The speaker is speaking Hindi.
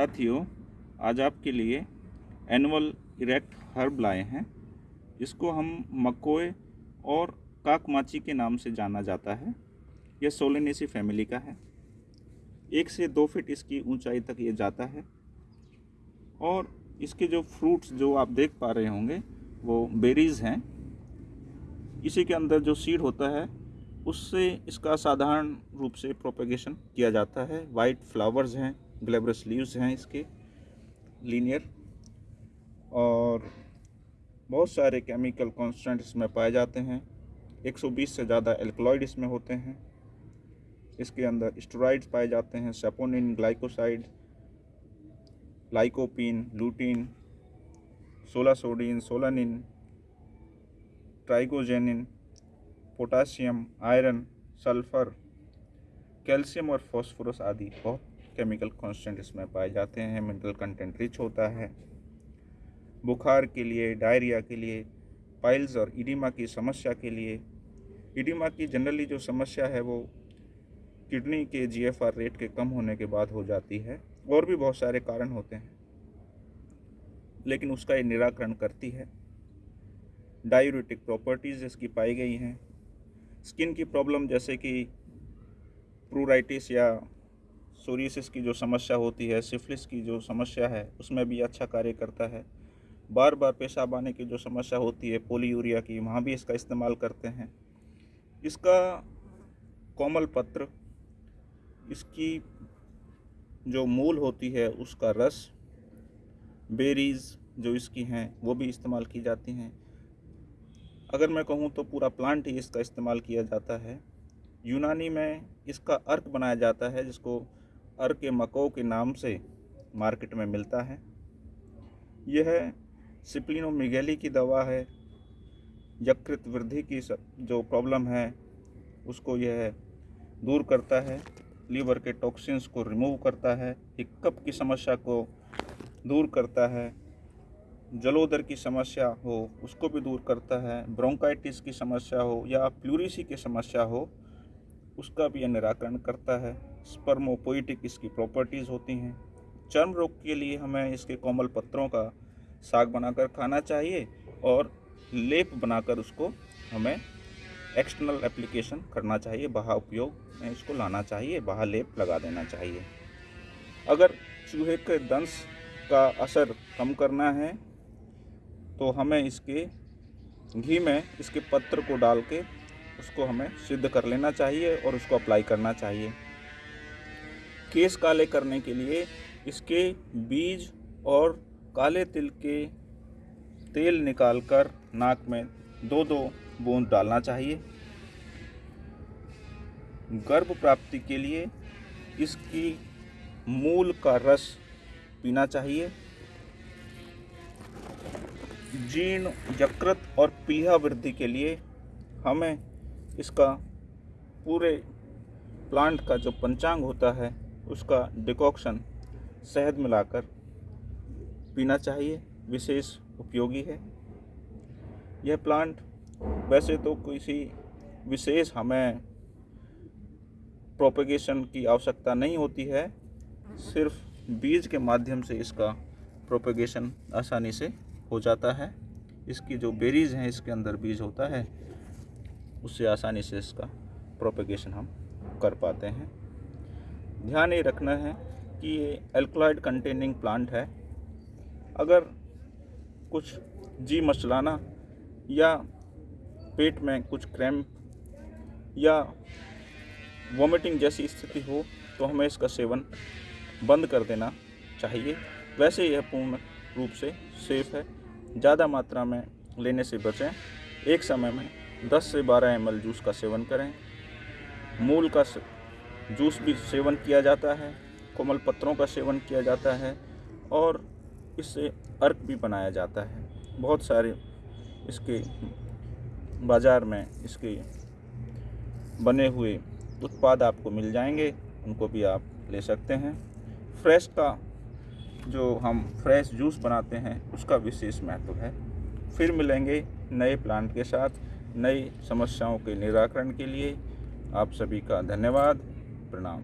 साथियों, आज आपके लिए एनुअल इरेक्ट हर्ब लाए हैं। जिसको हम मकोए और काकमाची के नाम से जाना जाता है। यह सोलेनेसी फैमिली का है। एक से दो फीट इसकी ऊंचाई तक ये जाता है। और इसके जो फ्रूट्स जो आप देख पा रहे होंगे, वो बेरीज़ हैं। इसी के अंदर जो सीड होता है, उससे इसका साधारण रूप से प्रोपेगेशन किया जाता है। वाइट फ्लावर्स हैं। ग्लेबरस लीव्स हैं इसके लीनियर और बहुत सारे केमिकल कांस्टेंट इसमें पाए जाते हैं। 120 से ज़्यादा एल्कलॉइड इसमें होते हैं। इसके अंदर स्टोराइड्स पाए जाते हैं saponin glycoside lycopene lutein solasodine solanine ट्राइगोजेनिन potassium iron sulphur calcium और फॉस्फोरस आदि। बहुत केमिकल कांस्टेंट इसमें पाए जाते हैं मिनरल कंटेंट रिच होता है। बुखार के लिए डायरिया के लिए पाइल्स और इडिमा की समस्या के लिए। इडिमा की जनरली जो समस्या है, वो किडनी के जीएफआर रेट के कम होने के बाद हो जाती है, और भी बहुत सारे कारण होते हैं। लेकिन उसका ये निराकरण करती है। डायूरेटिक प्रॉपर्टीज़ इसकी पाई गई हैं। स्किन की प्रॉब्लम जैसे कि प्रूराइटिस या सोरियसिस की जो समस्या होती है सिफिलिस की जो समस्या है, उसमें भी अच्छा कार्य करता है। बार बार पेशाब आने की जो समस्या होती है, पोलीयूरिया की, वहाँ भी इसका इस्तेमाल करते हैं। इसका कोमल पत्र, इसकी जो मूल होती है, उसका रस, बेरीज़ जो इसकी हैं, वो भी इस्तेमाल की जाती हैं। अगर मैं कहूँ तो पूरा प्लांट ही इसका इस्तेमाल किया जाता है। यूनानी में इसका अर्क बनाया जाता है, जिसको अर्क मको के नाम से मार्केट में मिलता है। यह सिप्लिनोमिगेली की दवा है। यकृत वृद्धि की जो प्रॉब्लम है, उसको यह दूर करता है। लीवर के टॉक्सिन्स को रिमूव करता है। हिक्कप की समस्या को दूर करता है। जलोदर की समस्या हो, उसको भी दूर करता है। ब्रोंकाइटिस की समस्या हो या प्लूरिसी की समस्या हो, उसका भी यह निराकरण करता है। स्पर्मोपोइटिक इसकी प्रॉपर्टीज़ होती हैं। चर्म रोग के लिए हमें इसके कोमल पत्रों का साग बनाकर खाना चाहिए और लेप बनाकर उसको हमें एक्सटर्नल एप्लीकेशन करना चाहिए, बाहा उपयोग में इसको लाना चाहिए, बाहा लेप लगा देना चाहिए। अगर चूहे के दंश का असर कम करना है तो हमें इसके घी में इसके पत्र को डाल के उसको हमें सिद्ध कर लेना चाहिए और उसको अप्लाई करना चाहिए। केस काले करने के लिए इसके बीज और काले तिल के तेल निकालकर नाक में दो दो बूंद डालना चाहिए। गर्भ प्राप्ति के लिए इसकी मूल का रस पीना चाहिए। जीर्ण, यकृत और पीहा वृद्धि के लिए हमें इसका पूरे प्लांट का जो पंचांग होता है उसका डिकॉक्शन शहद मिलाकर पीना चाहिए, विशेष उपयोगी है। यह प्लांट वैसे तो किसी विशेष हमें प्रोपेगेशन की आवश्यकता नहीं होती है, सिर्फ़ बीज के माध्यम से इसका प्रोपेगेशन आसानी से हो जाता है। इसकी जो बेरीज हैं, इसके अंदर बीज होता है, उससे आसानी से इसका प्रोपेगेशन हम कर पाते हैं। ध्यान ये रखना है कि ये एल्कलॉइड कंटेनिंग प्लांट है। अगर कुछ जी मचलाना या पेट में कुछ क्रैम्प या वॉमिटिंग जैसी स्थिति हो तो हमें इसका सेवन बंद कर देना चाहिए। वैसे यह पूर्ण रूप से सेफ़ है। ज़्यादा मात्रा में लेने से बचें। एक समय में 10 से 12 एम जूस का सेवन करें। मूल का जूस भी सेवन किया जाता है, कोमल पत्रों का सेवन किया जाता है और इससे अर्क भी बनाया जाता है। बहुत सारे इसके बाज़ार में इसके बने हुए उत्पाद आपको मिल जाएँगे, उनको भी आप ले सकते हैं। फ्रेश का जो हम फ्रेश जूस बनाते हैं, उसका विशेष महत्व है। फिर मिलेंगे नए प्लांट के साथ, नई समस्याओं के निराकरण के लिए। आप सभी का धन्यवाद। प्रणाम